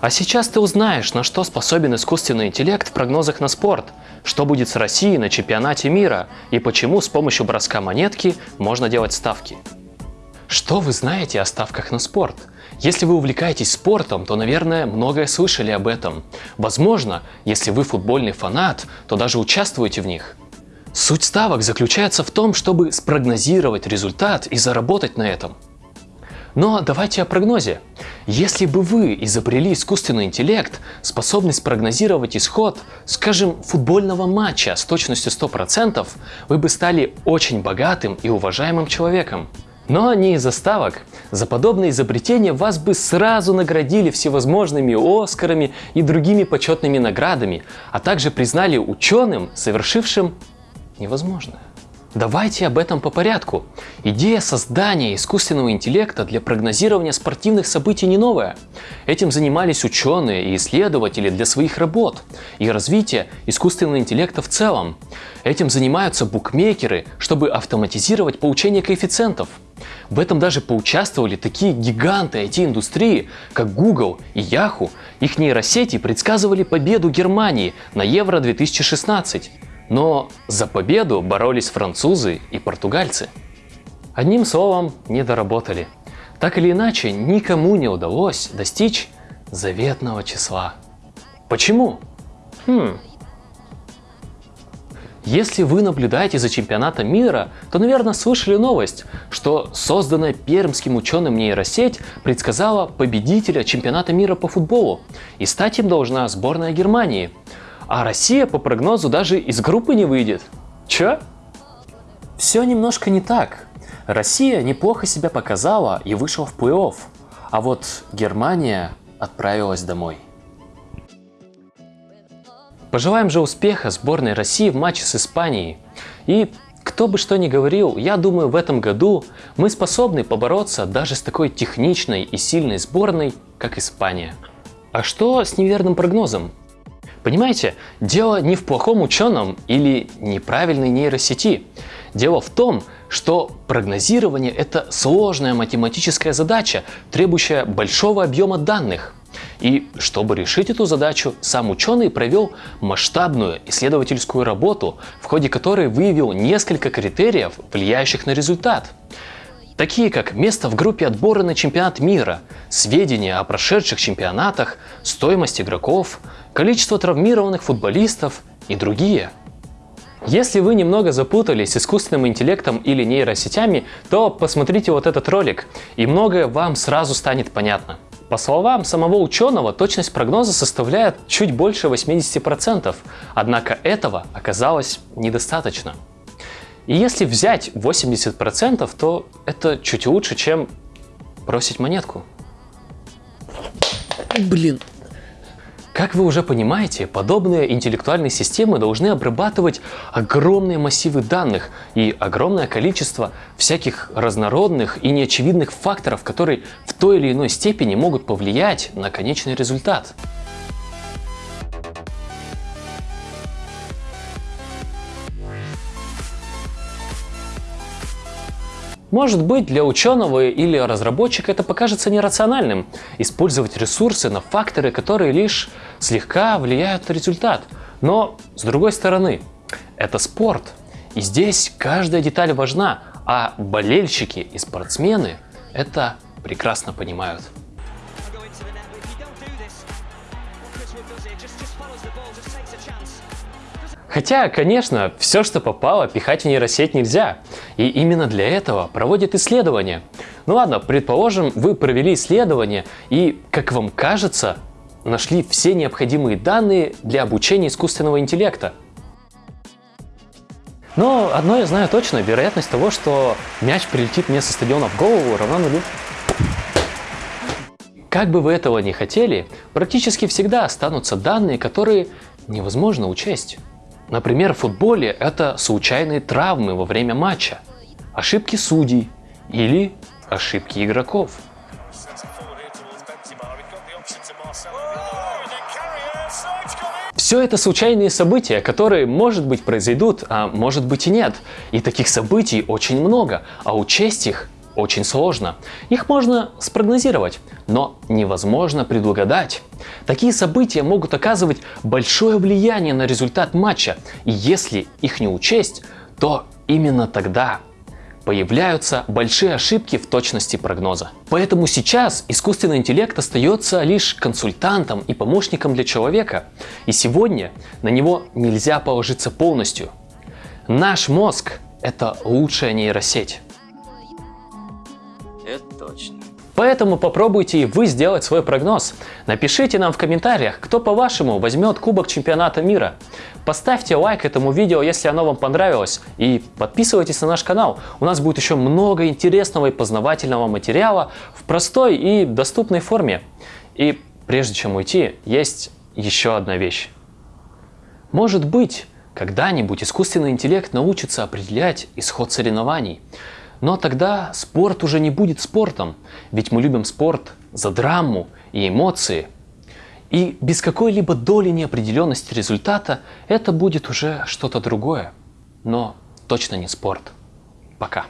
А сейчас ты узнаешь, на что способен искусственный интеллект в прогнозах на спорт, что будет с Россией на чемпионате мира и почему с помощью броска монетки можно делать ставки. Что вы знаете о ставках на спорт? Если вы увлекаетесь спортом, то, наверное, многое слышали об этом. Возможно, если вы футбольный фанат, то даже участвуете в них. Суть ставок заключается в том, чтобы спрогнозировать результат и заработать на этом. Но давайте о прогнозе. Если бы вы изобрели искусственный интеллект, способный спрогнозировать исход, скажем, футбольного матча с точностью 100%, вы бы стали очень богатым и уважаемым человеком. Но не из-за ставок. За подобное изобретение вас бы сразу наградили всевозможными Оскарами и другими почетными наградами, а также признали ученым, совершившим невозможное. Давайте об этом по порядку. Идея создания искусственного интеллекта для прогнозирования спортивных событий не новая. Этим занимались ученые и исследователи для своих работ и развития искусственного интеллекта в целом. Этим занимаются букмекеры, чтобы автоматизировать получение коэффициентов. В этом даже поучаствовали такие гиганты IT-индустрии, как Google и Yahoo. Их нейросети предсказывали победу Германии на Евро 2016. Но за победу боролись французы и португальцы. Одним словом, не доработали. Так или иначе, никому не удалось достичь заветного числа. Почему? Хм. Если вы наблюдаете за чемпионатом мира, то, наверное, слышали новость, что созданная пермским ученым нейросеть предсказала победителя чемпионата мира по футболу, и стать им должна сборная Германии – а Россия по прогнозу даже из группы не выйдет. Чё? Все немножко не так. Россия неплохо себя показала и вышла в плей-офф, а вот Германия отправилась домой. Пожелаем же успеха сборной России в матче с Испанией. И кто бы что ни говорил, я думаю в этом году мы способны побороться даже с такой техничной и сильной сборной, как Испания. А что с неверным прогнозом? Понимаете, дело не в плохом ученом или неправильной нейросети. Дело в том, что прогнозирование – это сложная математическая задача, требующая большого объема данных. И чтобы решить эту задачу, сам ученый провел масштабную исследовательскую работу, в ходе которой выявил несколько критериев, влияющих на результат. Такие как место в группе отбора на чемпионат мира, сведения о прошедших чемпионатах, стоимость игроков – количество травмированных футболистов и другие. Если вы немного запутались с искусственным интеллектом или нейросетями, то посмотрите вот этот ролик, и многое вам сразу станет понятно. По словам самого ученого, точность прогноза составляет чуть больше 80%, однако этого оказалось недостаточно. И если взять 80%, то это чуть лучше, чем бросить монетку. Блин, как вы уже понимаете, подобные интеллектуальные системы должны обрабатывать огромные массивы данных и огромное количество всяких разнородных и неочевидных факторов, которые в той или иной степени могут повлиять на конечный результат. Может быть, для ученого или разработчика это покажется нерациональным – использовать ресурсы на факторы, которые лишь слегка влияют на результат. Но, с другой стороны, это спорт, и здесь каждая деталь важна, а болельщики и спортсмены это прекрасно понимают. Хотя, конечно, все, что попало, пихать в нейросеть нельзя. И именно для этого проводят исследования. Ну ладно, предположим, вы провели исследование и, как вам кажется, нашли все необходимые данные для обучения искусственного интеллекта. Но одно я знаю точно, вероятность того, что мяч прилетит мне со стадиона в голову, равна нулю. Как бы вы этого не хотели, практически всегда останутся данные, которые невозможно учесть. Например, в футболе это случайные травмы во время матча, ошибки судей или ошибки игроков. Все это случайные события, которые, может быть, произойдут, а может быть и нет. И таких событий очень много, а учесть их очень сложно. Их можно спрогнозировать, но невозможно предугадать. Такие события могут оказывать большое влияние на результат матча, и если их не учесть, то именно тогда появляются большие ошибки в точности прогноза. Поэтому сейчас искусственный интеллект остается лишь консультантом и помощником для человека, и сегодня на него нельзя положиться полностью. Наш мозг – это лучшая нейросеть. Это точно. Поэтому попробуйте и вы сделать свой прогноз. Напишите нам в комментариях, кто по-вашему возьмет Кубок Чемпионата Мира. Поставьте лайк этому видео, если оно вам понравилось. И подписывайтесь на наш канал. У нас будет еще много интересного и познавательного материала в простой и доступной форме. И прежде чем уйти, есть еще одна вещь. Может быть, когда-нибудь искусственный интеллект научится определять исход соревнований. Но тогда спорт уже не будет спортом, ведь мы любим спорт за драму и эмоции. И без какой-либо доли неопределенности результата это будет уже что-то другое, но точно не спорт. Пока.